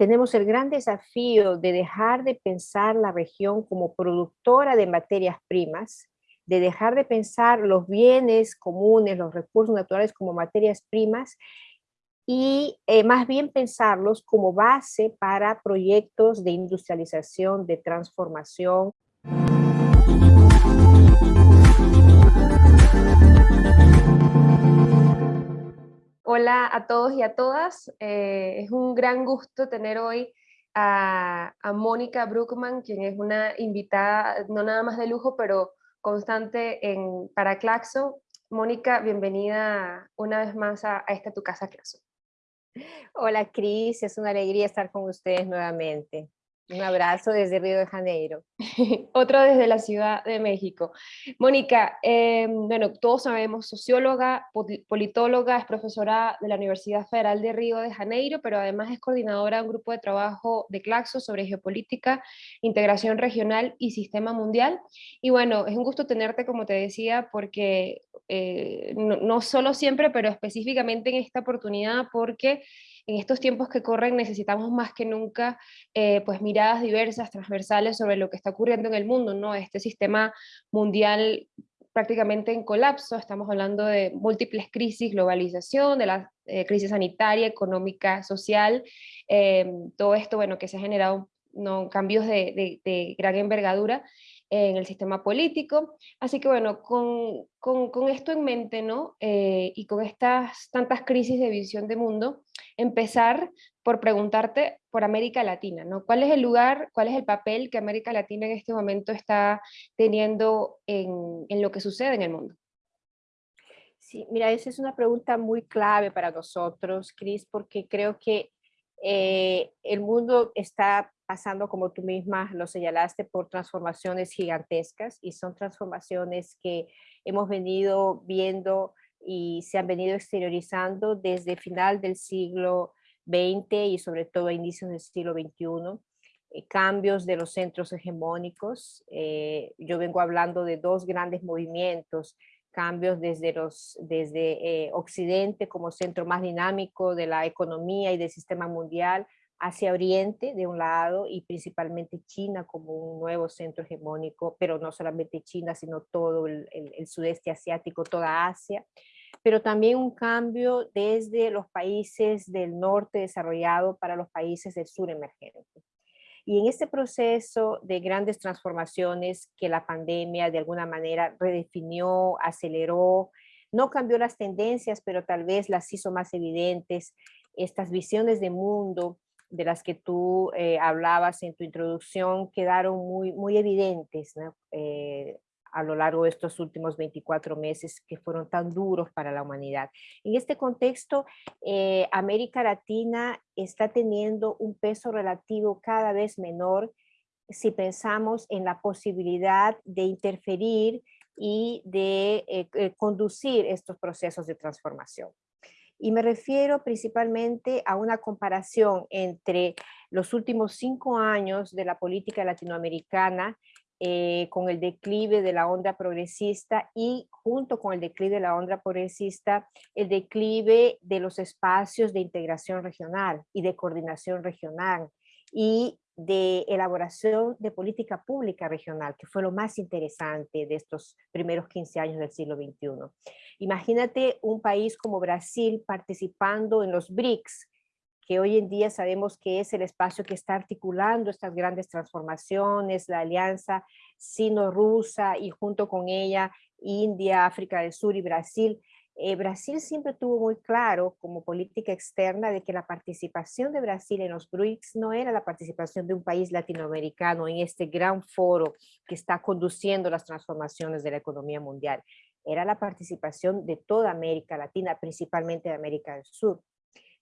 tenemos el gran desafío de dejar de pensar la región como productora de materias primas, de dejar de pensar los bienes comunes, los recursos naturales como materias primas y eh, más bien pensarlos como base para proyectos de industrialización, de transformación. Hola a todos y a todas. Eh, es un gran gusto tener hoy a, Mónica Bruckman, quien es una invitada, no nada más de lujo, pero constante en, para Claxo. Mónica, bienvenida una vez más a, a esta tu casa Claxo. Hola Cris, es una alegría estar con ustedes nuevamente. Un abrazo desde Río de Janeiro. Otro desde la Ciudad de México. Mónica, eh, bueno, todos sabemos, socióloga, politóloga, es profesora de la Universidad Federal de Río de Janeiro, pero además es coordinadora de un grupo de trabajo de Claxo sobre geopolítica, integración regional y sistema mundial. Y bueno, es un gusto tenerte, como te decía, porque eh, no, no solo siempre, pero específicamente en esta oportunidad, porque en estos tiempos que corren necesitamos más que nunca eh, pues miradas diversas, transversales sobre lo que está ocurriendo en el mundo, ¿no? Este sistema mundial prácticamente en colapso, estamos hablando de múltiples crisis, globalización, de la eh, crisis sanitaria, económica, social, eh, todo esto, bueno, que se ha generado cambios de gran envergadura, en el sistema político. Así que bueno, con, con, esto en mente, ¿no? Eh, y con estas tantas crisis de visión de mundo, empezar por preguntarte por América Latina, ¿no? ¿Cuál es el lugar, cuál es el papel que América Latina en este momento está teniendo en, en lo que sucede en el mundo? Sí, mira, esa es una pregunta muy clave para nosotros, Cris, porque creo que eh, el mundo está pasando, como tú misma lo señalaste, por transformaciones gigantescas y son transformaciones que hemos venido viendo y se han venido exteriorizando desde final del siglo XX y sobre todo a inicios del siglo XXI. Eh, cambios de los centros hegemónicos. Eh, yo vengo hablando de dos grandes movimientos cambios desde, los, desde eh, Occidente como centro más dinámico de la economía y del sistema mundial hacia Oriente de un lado y principalmente China como un nuevo centro hegemónico, pero no solamente China, sino todo el, sudeste asiático, toda Asia, pero también un cambio desde los países del norte desarrollado para los países del sur emergente. Y en este proceso de grandes transformaciones que la pandemia de alguna manera redefinió, aceleró, no cambió las tendencias, pero tal vez las hizo más evidentes, estas visiones de mundo de las que tú eh, hablabas en tu introducción quedaron muy, muy evidentes. Eh, a lo largo de estos últimos 24 meses que fueron tan duros para la humanidad. En este contexto, eh, América Latina está teniendo un peso relativo cada vez menor si pensamos en la posibilidad de interferir y de conducir estos procesos de transformación. Y me refiero principalmente a una comparación entre los últimos cinco años de la política latinoamericana eh, con el declive de la onda progresista y junto con el declive de la onda progresista, el declive de los espacios de integración regional y de coordinación regional y de elaboración de política pública regional, que fue lo más interesante de estos primeros 15 años del siglo XXI. Imagínate un país como Brasil participando en los BRICS, que hoy en día sabemos que es el espacio que está articulando estas grandes transformaciones, la alianza sino-rusa y junto con ella India, África del Sur y Brasil. Eh, Brasil siempre tuvo muy claro como política externa de que la participación de Brasil en los BRICS no era la participación de un país latinoamericano en este gran foro que está conduciendo las transformaciones de la economía mundial. Era la participación de toda América Latina, principalmente de América del Sur.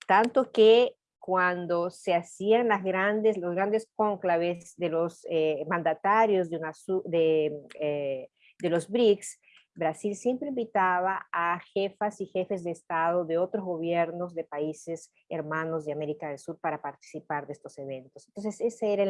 Tanto que cuando se hacían las grandes, los grandes cónclaves de los eh, mandatarios eh, de los BRICS, Brasil siempre invitaba a jefas y jefes de Estado de otros gobiernos de países hermanos de América del Sur para participar de estos eventos. Entonces, esa era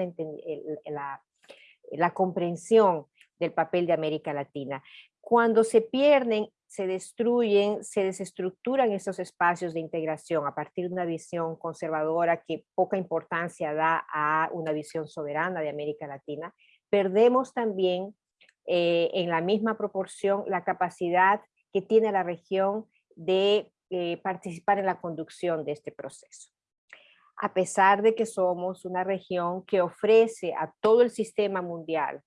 la comprensión del papel de América Latina. Cuando se pierden se destruyen, se desestructuran esos espacios de integración a partir de una visión conservadora que poca importancia da a una visión soberana de América Latina, perdemos también eh, en la misma proporción la capacidad que tiene la región de eh, participar en la conducción de este proceso. A pesar de que somos una región que ofrece a todo el sistema mundial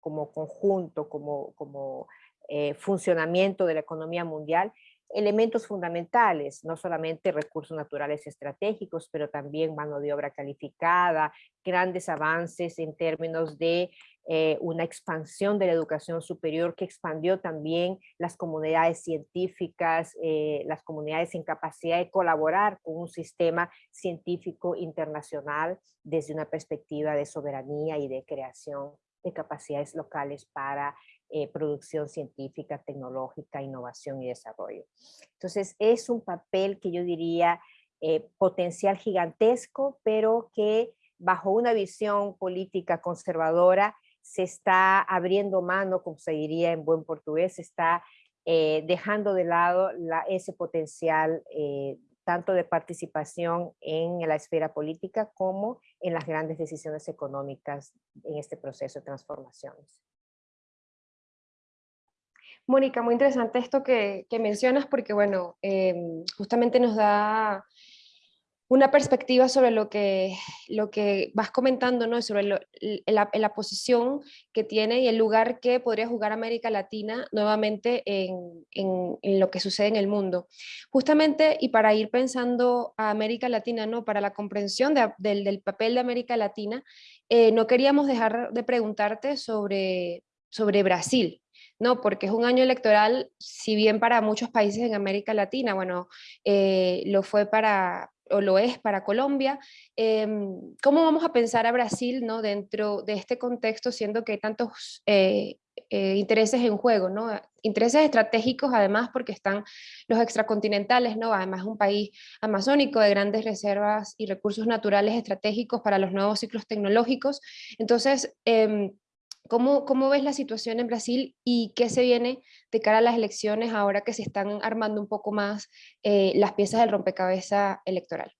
como conjunto, como, como eh, funcionamiento de la economía mundial, elementos fundamentales, no solamente recursos naturales estratégicos, pero también mano de obra calificada, grandes avances en términos de eh, una expansión de la educación superior que expandió también las comunidades científicas, eh, las comunidades en capacidad de colaborar con un sistema científico internacional desde una perspectiva de soberanía y de creación de capacidades locales para eh, producción científica, tecnológica, innovación y desarrollo. Entonces es un papel que yo diría potencial gigantesco, pero que bajo una visión política conservadora se está abriendo mano, como se diría en buen portugués, se está eh, dejando de lado ese potencial eh, tanto de participación en la esfera política como en las grandes decisiones económicas en este proceso de transformaciones. Mónica, muy interesante esto que, mencionas porque, bueno, em, justamente nos da una perspectiva sobre lo que, lo que vas comentando, ¿no? sobre la, la, posición que tiene y el lugar que podría jugar América Latina nuevamente en, en, lo que sucede en el mundo. Justamente, y para ir pensando a América Latina, ¿no? para la comprensión del, del, papel de América Latina, eh, no queríamos dejar de preguntarte sobre, sobre Brasil, ¿no? Porque es un año electoral, si bien para muchos países en América Latina, bueno, eh, lo fue para, o lo es para Colombia. Em, ¿Cómo vamos a pensar a Brasil ¿no? dentro de este contexto, siendo que hay tantos eh, eh, intereses en juego? ¿no? Intereses estratégicos además porque están los extracontinentales, ¿no? además un país amazónico de grandes reservas y recursos naturales estratégicos para los nuevos ciclos tecnológicos. Entonces, em, ¿Cómo, ¿Cómo, ves la situación en Brasil y qué se viene de cara a las elecciones ahora que se están armando un poco más eh, las piezas del rompecabezas electoral?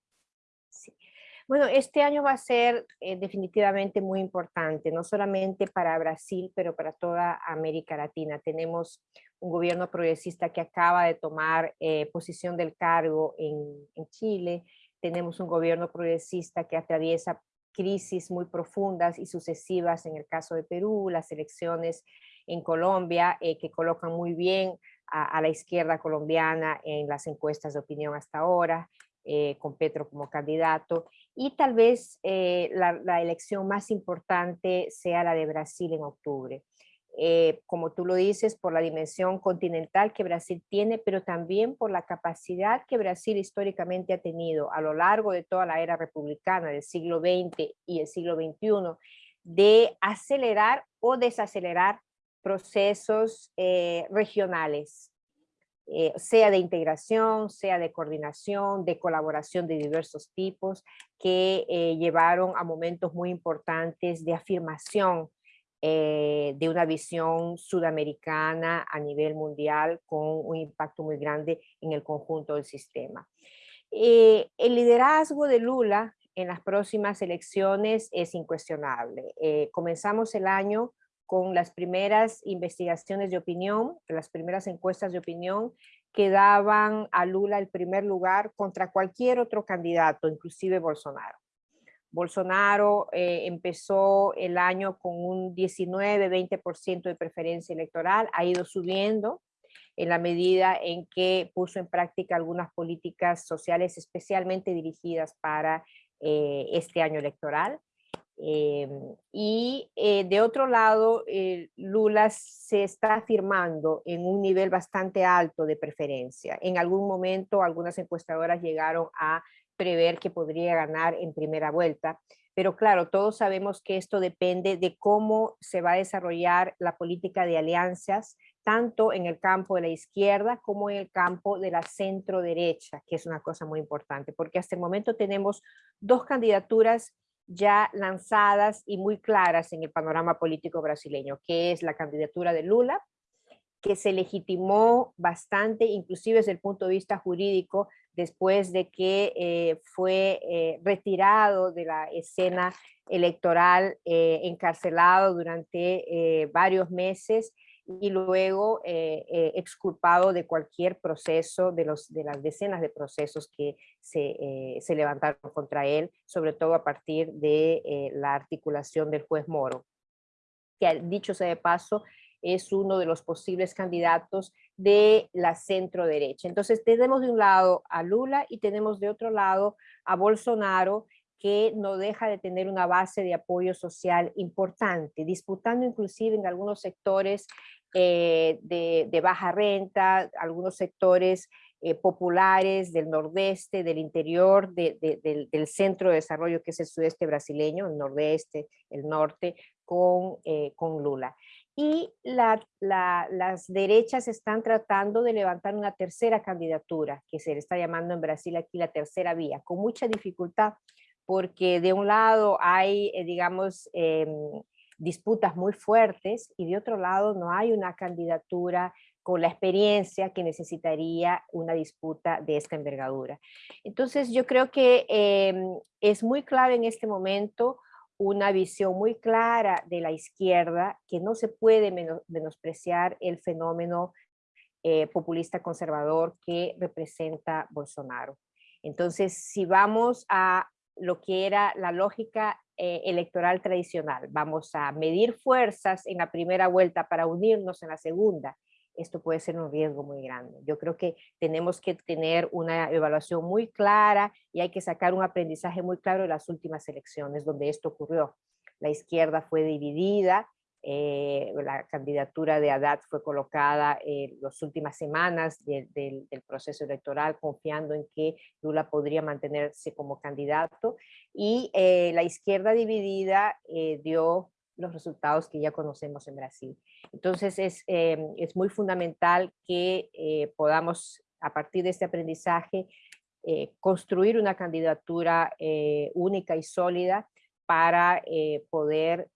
Bueno, este año va a ser eh, definitivamente muy importante, no solamente para Brasil, pero para toda América Latina. Tenemos un gobierno progresista que acaba de tomar eh, posición del cargo en, en Chile, tenemos un gobierno progresista que atraviesa crisis muy profundas y sucesivas en el caso de Perú, las elecciones en Colombia, eh, que colocan muy bien a, la izquierda colombiana en las encuestas de opinión hasta ahora, eh, con Petro como candidato, y tal vez eh, la, elección más importante sea la de Brasil en octubre. Eh, como tú lo dices, por la dimensión continental que Brasil tiene, pero también por la capacidad que Brasil históricamente ha tenido a lo largo de toda la era republicana del siglo XX y el siglo XXI, de acelerar o desacelerar procesos eh, regionales, eh, sea de integración, sea de coordinación, de colaboración de diversos tipos, que llevaron a momentos muy importantes de afirmación eh, de una visión sudamericana a nivel mundial con un impacto muy grande en el conjunto del sistema. Eh, el liderazgo de Lula en las próximas elecciones es incuestionable. Eh, comenzamos el año con las primeras investigaciones de opinión, las primeras encuestas de opinión que daban a Lula el primer lugar contra cualquier otro candidato, inclusive Bolsonaro. Bolsonaro eh, empezó el año con un 19-20% de preferencia electoral, ha ido subiendo en la medida en que puso en práctica algunas políticas sociales especialmente dirigidas para eh, este año electoral. Eh, y de otro lado, Lula se está afirmando en un nivel bastante alto de preferencia. En algún momento algunas encuestadoras llegaron a prever que podría ganar en primera vuelta. Pero claro, todos sabemos que esto depende de cómo se va a desarrollar la política de alianzas, tanto en el campo de la izquierda como en el campo de la centro derecha, que es una cosa muy importante, porque hasta el momento tenemos dos candidaturas ya lanzadas y muy claras en el panorama político brasileño, que es la candidatura de Lula que se legitimó bastante, inclusive desde el punto de vista jurídico, después de que eh, fue eh, retirado de la escena electoral, eh, encarcelado durante varios meses y luego exculpado de cualquier proceso, de, los, de las decenas de procesos que se, se levantaron contra él, sobre todo a partir de la articulación del juez Moro, que dicho sea de paso, es uno de los posibles candidatos de la centro derecha. Entonces tenemos de un lado a Lula y tenemos de otro lado a Bolsonaro que no deja de tener una base de apoyo social importante, disputando inclusive en algunos sectores eh, de, baja renta, algunos sectores eh, populares del nordeste, del interior, del, centro de desarrollo que es el sudeste brasileño, el nordeste, el norte, con, eh, con Lula y las derechas están tratando de levantar una tercera candidatura, que se le está llamando en Brasil aquí la tercera vía, con mucha dificultad, porque de un lado hay, eh, digamos, em, disputas muy fuertes y de otro lado no hay una candidatura con la experiencia que necesitaría una disputa de esta envergadura. Entonces yo creo que em, es muy clave en este momento una visión muy clara de la izquierda que no se puede menospreciar el fenómeno eh, populista conservador que representa Bolsonaro. Entonces, si vamos a lo que era la lógica eh, electoral tradicional, vamos a medir fuerzas en la primera vuelta para unirnos en la segunda, esto puede ser un riesgo muy grande. Yo creo que tenemos que tener una evaluación muy clara y hay que sacar un aprendizaje muy claro de las últimas elecciones donde esto ocurrió. La izquierda fue dividida, eh, la candidatura de Haddad fue colocada en las últimas semanas del proceso electoral confiando en que Lula podría mantenerse como candidato y eh, la izquierda dividida eh, dio los resultados que ya conocemos en Brasil. Entonces es, em, es muy fundamental que eh, podamos, a partir de este aprendizaje, eh, construir una candidatura eh, única y sólida para poder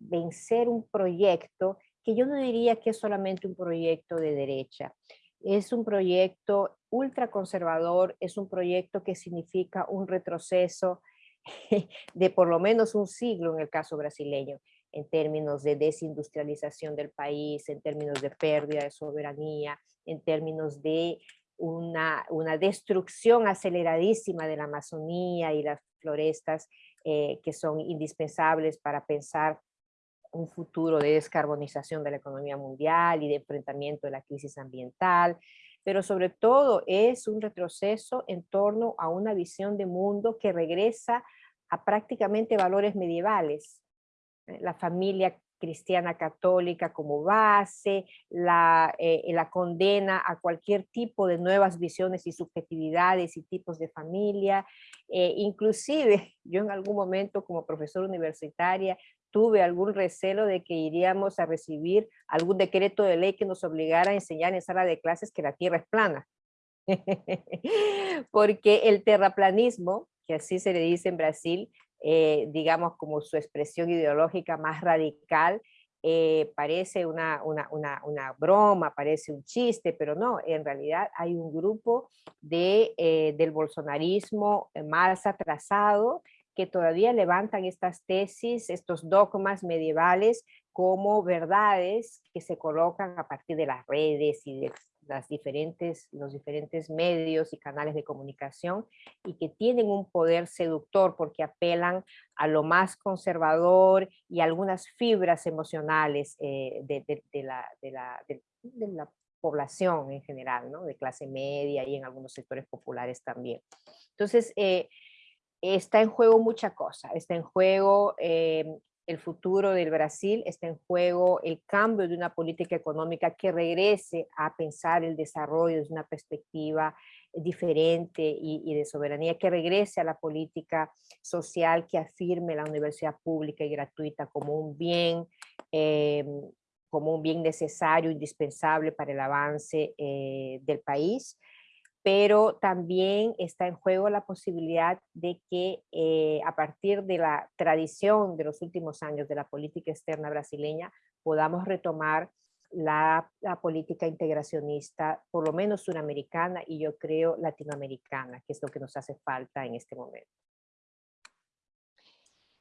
vencer un proyecto que yo no diría que es solamente un proyecto de derecha. Es un proyecto ultraconservador, es un proyecto que significa un retroceso de por lo menos un siglo en el caso brasileño, en términos de desindustrialización del país, en términos de pérdida de soberanía, en términos de una, una destrucción aceleradísima de la Amazonía y las florestas eh, que son indispensables para pensar un futuro de descarbonización de la economía mundial y de enfrentamiento de la crisis ambiental, pero sobre todo es un retroceso en torno a una visión de mundo que regresa a prácticamente valores medievales. Eh, la familia cristiana católica como base, la, eh, la, condena a cualquier tipo de nuevas visiones y subjetividades y tipos de familia. Eh, inclusive yo en algún momento como profesora universitaria tuve algún recelo de que iríamos a recibir algún decreto de ley que nos obligara a enseñar en sala de clases que la Tierra es plana. Porque el terraplanismo, que así se le dice en Brasil, eh, digamos como su expresión ideológica más radical, eh, parece una, una, una, broma, parece un chiste, pero no, en realidad hay un grupo de, eh, del bolsonarismo más atrasado que todavía levantan estas tesis, estos dogmas medievales como verdades que se colocan a partir de las redes y de las diferentes, los diferentes medios y canales de comunicación y que tienen un poder seductor porque apelan a lo más conservador y algunas fibras emocionales eh, de, la, de, la, de, la, población en general, ¿no? de clase media y en algunos sectores populares también. Entonces, eh, está en juego mucha cosa, está en juego eh, el futuro del Brasil, está en juego el cambio de una política económica que regrese a pensar el desarrollo desde una perspectiva diferente y, de soberanía, que regrese a la política social que afirme la universidad pública y gratuita como un bien, eh, como un bien necesario, indispensable para el avance eh, del país pero también está en juego la posibilidad de que eh, a partir de la tradición de los últimos años de la política externa brasileña podamos retomar la, política integracionista, por lo menos suramericana y yo creo latinoamericana, que es lo que nos hace falta en este momento.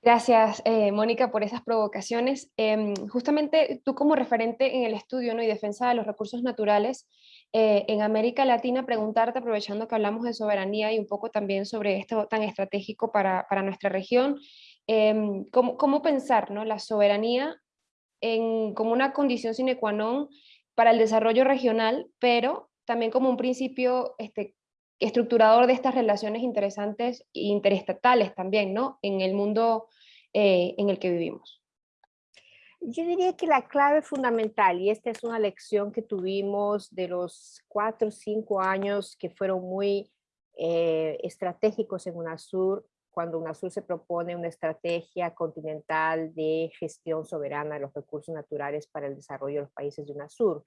Gracias, eh, Mónica, por esas provocaciones. Em, justamente tú como referente en el estudio ¿no? y defensa de los recursos naturales eh, en América Latina, preguntarte, aprovechando que hablamos de soberanía y un poco también sobre esto tan estratégico para, nuestra región, em, ¿cómo, ¿cómo, pensar ¿no? la soberanía en, como una condición sine qua non para el desarrollo regional, pero también como un principio este, estructurador de estas relaciones interesantes e interestatales también, ¿no? En el mundo eh, en el que vivimos. Yo diría que la clave fundamental, y esta es una lección que tuvimos de los cuatro o cinco años que fueron muy eh, estratégicos en UNASUR, cuando UNASUR se propone una estrategia continental de gestión soberana de los recursos naturales para el desarrollo de los países de UNASUR.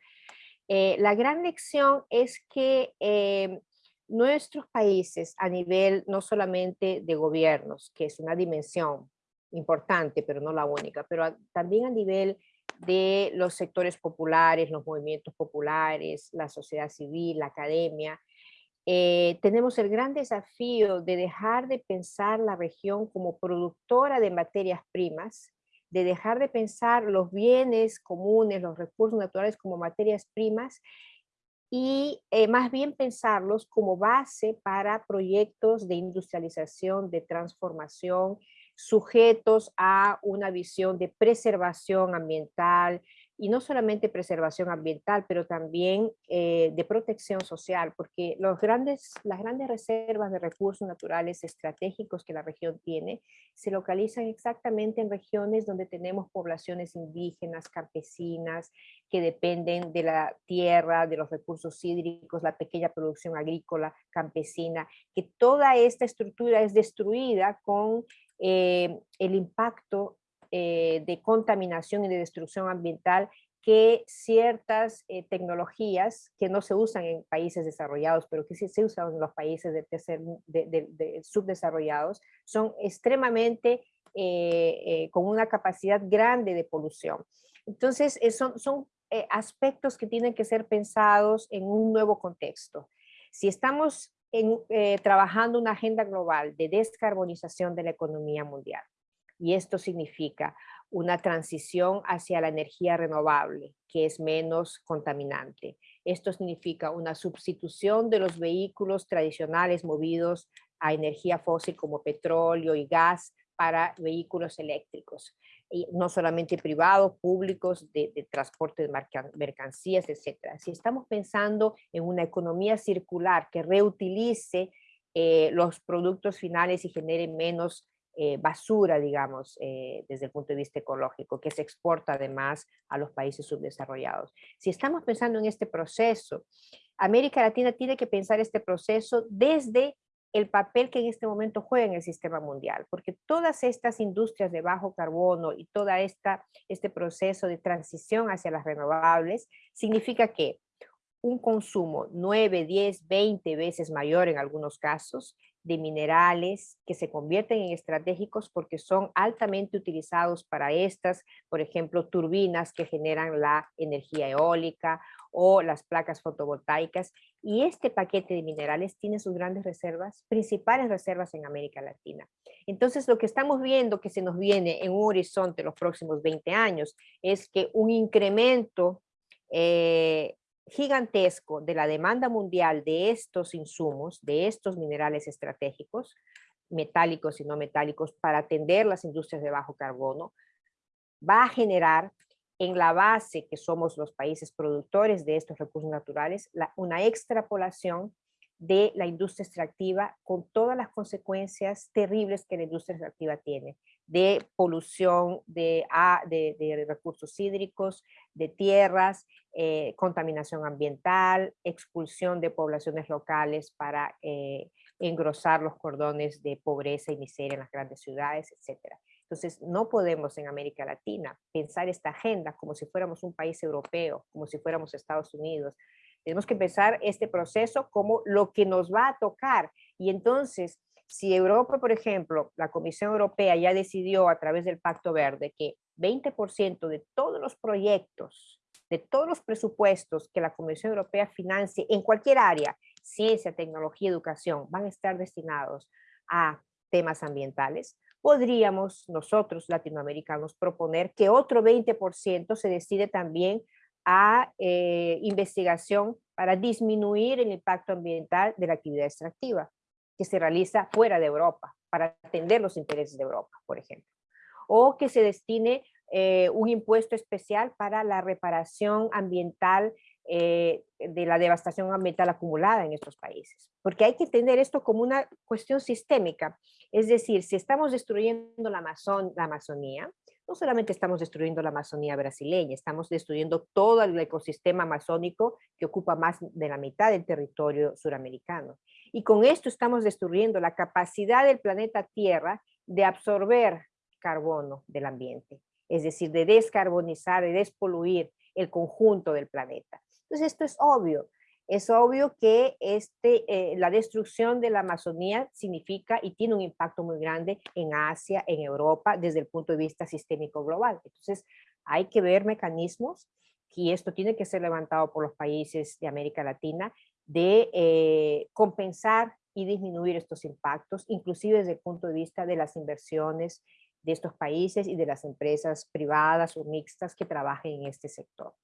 Eh, la gran lección es que eh, nuestros países a nivel no solamente de gobiernos, que es una dimensión importante, pero no la única, pero también a nivel de los sectores populares, los movimientos populares, la sociedad civil, la academia, eh, tenemos el gran desafío de dejar de pensar la región como productora de materias primas, de dejar de pensar los bienes comunes, los recursos naturales como materias primas y eh, más bien pensarlos como base para proyectos de industrialización, de transformación, sujetos a una visión de preservación ambiental, y no solamente preservación ambiental, pero también eh, de protección social, porque los grandes, las grandes reservas de recursos naturales estratégicos que la región tiene se localizan exactamente en regiones donde tenemos poblaciones indígenas, campesinas, que dependen de la tierra, de los recursos hídricos, la pequeña producción agrícola campesina, que toda esta estructura es destruida con eh, el impacto eh, de contaminación y de destrucción ambiental que ciertas eh, tecnologías que no se usan en países desarrollados, pero que se usan en los países de, tercer, de, subdesarrollados, son extremadamente eh, con una capacidad grande de polución. Entonces, son, son aspectos que tienen que ser pensados en un nuevo contexto. Si estamos trabajando una agenda global de descarbonización de la economía mundial, y esto significa una transición hacia la energía renovable, que es menos contaminante. Esto significa una sustitución de los vehículos tradicionales movidos a energía fósil como petróleo y gas para vehículos eléctricos, y no solamente privados, públicos, de, transporte de mercancías, etc. Si estamos pensando en una economía circular que reutilice eh, los productos finales y genere menos eh, basura, digamos, eh, desde el punto de vista ecológico, que se exporta además a los países subdesarrollados. Si estamos pensando en este proceso, América Latina tiene que pensar este proceso desde el papel que en este momento juega en el sistema mundial, porque todas estas industrias de bajo carbono y todo este proceso de transición hacia las renovables significa que un consumo 9, 10, 20 veces mayor en algunos casos de minerales que se convierten en estratégicos porque son altamente utilizados para estas, por ejemplo, turbinas que generan la energía eólica o las placas fotovoltaicas. Y este paquete de minerales tiene sus grandes reservas, principales reservas en América Latina. Entonces, lo que estamos viendo que se nos viene en un horizonte los próximos 20 años es que un incremento eh, gigantesco de la demanda mundial de estos insumos, de estos minerales estratégicos, metálicos y no metálicos, para atender las industrias de bajo carbono, va a generar en la base que somos los países productores de estos recursos naturales, una extrapolación de la industria extractiva con todas las consecuencias terribles que la industria extractiva tiene, de polución de, de, recursos hídricos, de tierras, eh, contaminación ambiental, expulsión de poblaciones locales para eh, engrosar los cordones de pobreza y miseria en las grandes ciudades, etc. Entonces, no podemos en América Latina pensar esta agenda como si fuéramos un país europeo, como si fuéramos Estados Unidos, tenemos que empezar este proceso como lo que nos va a tocar. Y entonces, si Europa, por ejemplo, la Comisión Europea ya decidió a través del Pacto Verde que 20% de todos los proyectos de todos los presupuestos que la Comisión Europea financie en cualquier área, ciencia, tecnología, educación, van a estar destinados a temas ambientales, podríamos nosotros latinoamericanos proponer que otro 20% se decide también a eh, investigación para disminuir el impacto ambiental de la actividad extractiva que se realiza fuera de Europa, para atender los intereses de Europa, por ejemplo. O que se destine eh, un impuesto especial para la reparación ambiental eh, de la devastación ambiental acumulada en estos países. Porque hay que entender esto como una cuestión sistémica. Es decir, si estamos destruyendo la, Amazon, la Amazonía, no solamente estamos destruyendo la Amazonía brasileña, estamos destruyendo todo el ecosistema amazónico que ocupa más de la mitad del territorio suramericano. Y con esto estamos destruyendo la capacidad del planeta Tierra de absorber carbono del ambiente, es decir, de descarbonizar, de despoluir el conjunto del planeta. Entonces esto es obvio, es obvio que este, eh, la destrucción de la Amazonía significa y tiene un impacto muy grande en Asia, en Europa, desde el punto de vista sistémico global. Entonces, hay que ver mecanismos y esto tiene que ser levantado por los países de América Latina de eh, compensar y disminuir estos impactos, inclusive desde el punto de vista de las inversiones de estos países y de las empresas privadas o mixtas que trabajen en este sector.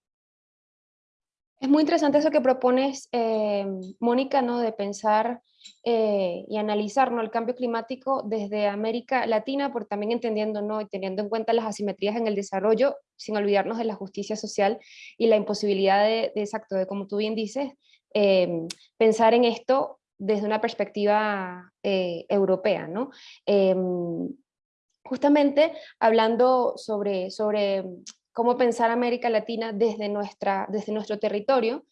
Es muy interesante eso que propones, eh, Mónica, ¿no? de pensar eh, y analizar ¿no? el cambio climático desde América Latina, por también entendiendo ¿no? y teniendo en cuenta las asimetrías en el desarrollo, sin olvidarnos de la justicia social y la imposibilidad de, exacto, de como tú bien dices, eh, pensar en esto desde una perspectiva europea. ¿no? justamente hablando sobre, sobre cómo pensar América Latina desde, nuestra, desde nuestro territorio,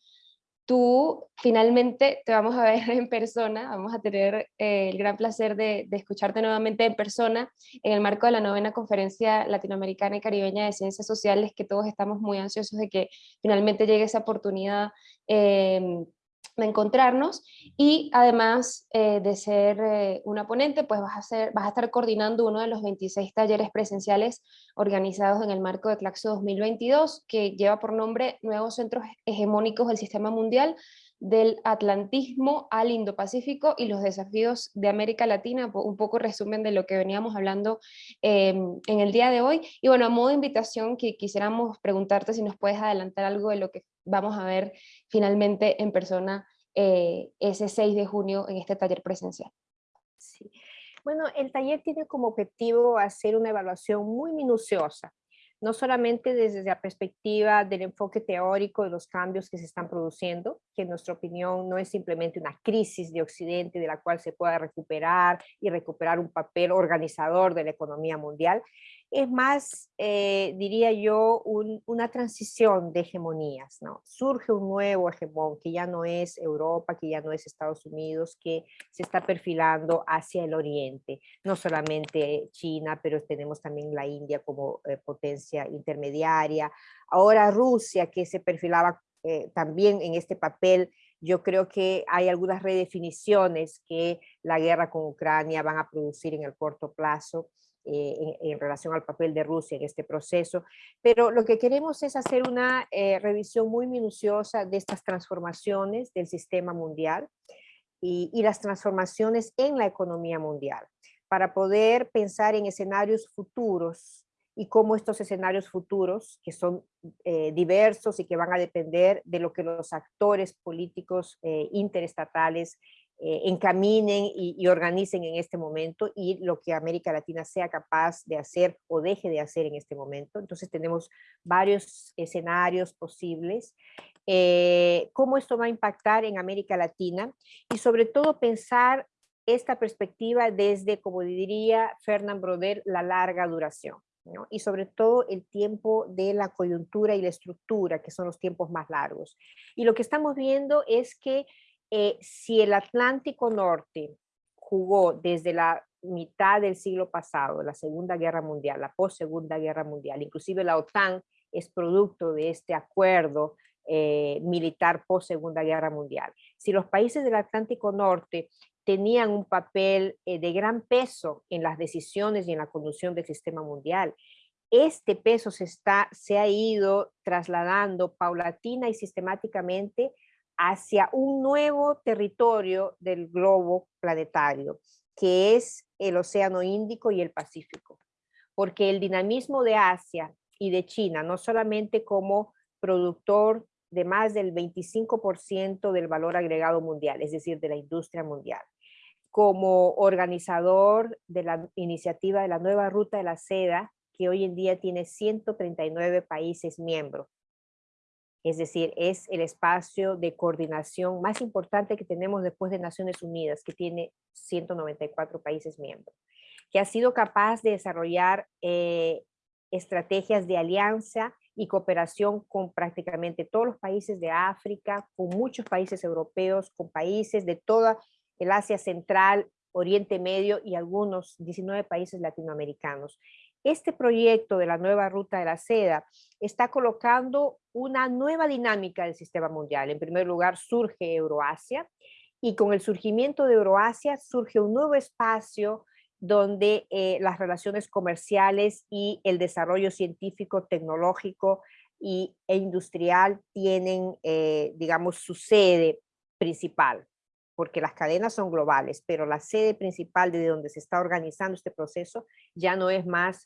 tú finalmente te vamos a ver en persona, vamos a tener eh, el gran placer de, escucharte nuevamente en persona en el marco de la novena conferencia latinoamericana y caribeña de ciencias sociales, que todos estamos muy ansiosos de que finalmente llegue esa oportunidad eh, de encontrarnos y además eh, de ser eh, una ponente, pues vas a, ser, vas a estar coordinando uno de los 26 talleres presenciales organizados en el marco de Claxo 2022 que lleva por nombre Nuevos Centros Hegemónicos del Sistema Mundial del Atlantismo al Indo-Pacífico y los desafíos de América Latina, un poco resumen de lo que veníamos hablando em, en el día de hoy. Y bueno, a modo de invitación que quisiéramos preguntarte si nos puedes adelantar algo de lo que vamos a ver finalmente en persona eh, ese 6 de junio en este taller presencial. Sí. Bueno, el taller tiene como objetivo hacer una evaluación muy minuciosa no solamente desde la perspectiva del enfoque teórico de los cambios que se están produciendo, que en nuestra opinión no es simplemente una crisis de Occidente de la cual se pueda recuperar y recuperar un papel organizador de la economía mundial, es más, eh, diría yo, una transición de hegemonías, ¿no? Surge un nuevo hegemón que ya no es Europa, que ya no es Estados Unidos, que se está perfilando hacia el oriente, no solamente China, pero tenemos también la India como eh, potencia intermediaria, ahora Rusia que se perfilaba eh, también en este papel yo creo que hay algunas redefiniciones que la guerra con Ucrania van a producir en el corto plazo eh, en, relación al papel de Rusia en este proceso, pero lo que queremos es hacer una eh, revisión muy minuciosa de estas transformaciones del sistema mundial y, y las transformaciones en la economía mundial, para poder pensar en escenarios futuros y cómo estos escenarios futuros, que son eh, diversos y que van a depender de lo que los actores políticos interestatales eh, encaminen y, organicen en este momento y lo que América Latina sea capaz de hacer o deje de hacer en este momento. Entonces tenemos varios escenarios posibles. Eh, cómo esto va a impactar en América Latina y sobre todo pensar esta perspectiva desde, como diría Fernand Broder, la larga duración. y sobre todo el tiempo de la coyuntura y la estructura, que son los tiempos más largos. Y lo que estamos viendo es que eh, si el Atlántico Norte jugó desde la mitad del siglo pasado, la Segunda Guerra Mundial, la post-Segunda Guerra Mundial, inclusive la OTAN es producto de este acuerdo eh, militar post-Segunda Guerra Mundial. Si los países del Atlántico Norte tenían un papel eh, de gran peso en las decisiones y en la conducción del sistema mundial, este peso se, está, se ha ido trasladando paulatina y sistemáticamente hacia un nuevo territorio del globo planetario, que es el Océano Índico y el Pacífico. Porque el dinamismo de Asia y de China, no solamente como productor de más del 25% del valor agregado mundial, es decir, de la industria mundial, como organizador de la iniciativa de la nueva ruta de la seda, que hoy en día tiene 139 países miembros. Es decir, es el espacio de coordinación más importante que tenemos después de Naciones Unidas, que tiene 194 países miembros, que ha sido capaz de desarrollar eh, estrategias de alianza y cooperación con prácticamente todos los países de África, con muchos países europeos, con países de toda el Asia Central, Oriente Medio y algunos 19 países latinoamericanos. Este proyecto de la nueva ruta de la seda está colocando una nueva dinámica del sistema mundial. En primer lugar, surge Euroasia y con el surgimiento de Euroasia surge un nuevo espacio donde eh, las relaciones comerciales y el desarrollo científico, tecnológico y, e industrial tienen, eh, digamos, su sede principal porque las cadenas son globales, pero la sede principal de donde se está organizando este proceso ya no es más,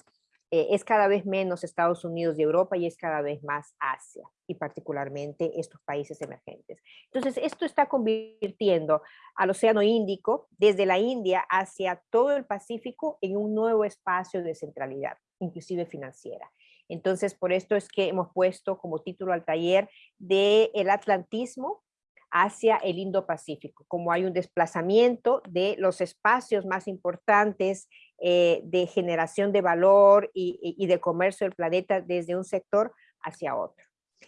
eh, es cada vez menos Estados Unidos y Europa y es cada vez más Asia y particularmente estos países emergentes. Entonces esto está convirtiendo al Océano Índico desde la India hacia todo el Pacífico en un nuevo espacio de centralidad, inclusive financiera. Entonces, por esto es que hemos puesto como título al taller de el atlantismo hacia el Indo-Pacífico, como hay un desplazamiento de los espacios más importantes eh, de generación de valor y, de comercio del planeta desde un sector hacia otro.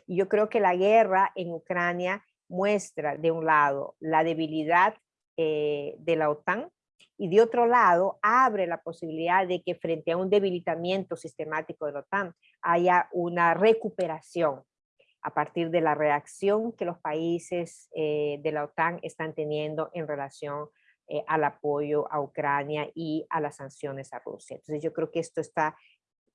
Y yo creo que la guerra en Ucrania muestra de un lado la debilidad eh, de la OTAN y de otro lado abre la posibilidad de que frente a un debilitamiento sistemático de la OTAN haya una recuperación a partir de la reacción que los países eh, de la OTAN están teniendo en relación eh, al apoyo a Ucrania y a las sanciones a Rusia. Entonces yo creo que esto está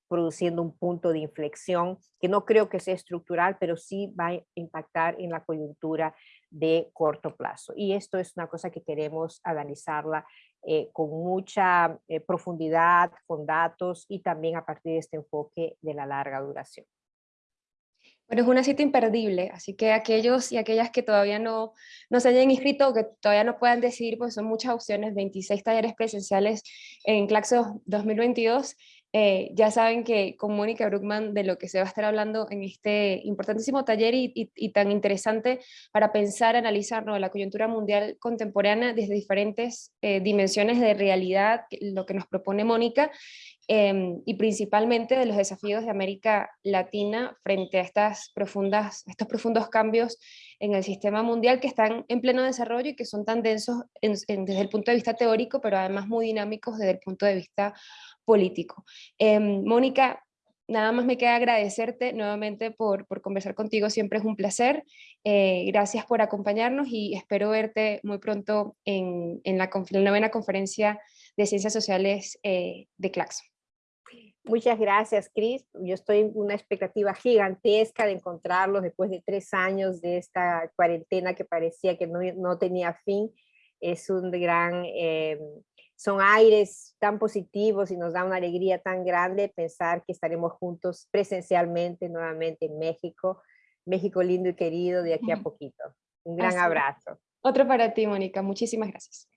produciendo un punto de inflexión que no creo que sea estructural, pero sí va a impactar en la coyuntura de corto plazo. Y esto es una cosa que queremos analizarla eh, con mucha profundidad, con datos y también a partir de este enfoque de la larga duración. Bueno, es una cita imperdible, así que aquellos y aquellas que todavía no, no se hayan inscrito o que todavía no puedan decidir, pues son muchas opciones, 26 talleres presenciales en Claxo 2022, eh, ya saben que con Mónica Bruckman de lo que se va a estar hablando en este importantísimo taller y, tan interesante para pensar, analizar la coyuntura mundial contemporánea desde diferentes eh, dimensiones de realidad, lo que nos propone Mónica, Em, y principalmente de los desafíos de América Latina frente a estas profundas, estos profundos cambios en el sistema mundial que están en pleno desarrollo y que son tan densos desde el punto de vista teórico, pero además muy dinámicos desde el punto de vista político. Em, Mónica, nada más me queda agradecerte nuevamente por, por conversar contigo, siempre es un placer. Eh, gracias por acompañarnos y espero verte muy pronto en, en, la, novena conferencia de Ciencias Sociales eh, de Claxo. Muchas gracias, Cris. Yo estoy en una expectativa gigantesca de encontrarlos después de tres años de esta cuarentena que parecía que no, tenía fin. Es un gran, eh, son aires tan positivos y nos da una alegría tan grande pensar que estaremos juntos presencialmente nuevamente en México. México lindo y querido de aquí a poquito. Un gran abrazo. Otro para ti, Mónica. Muchísimas gracias.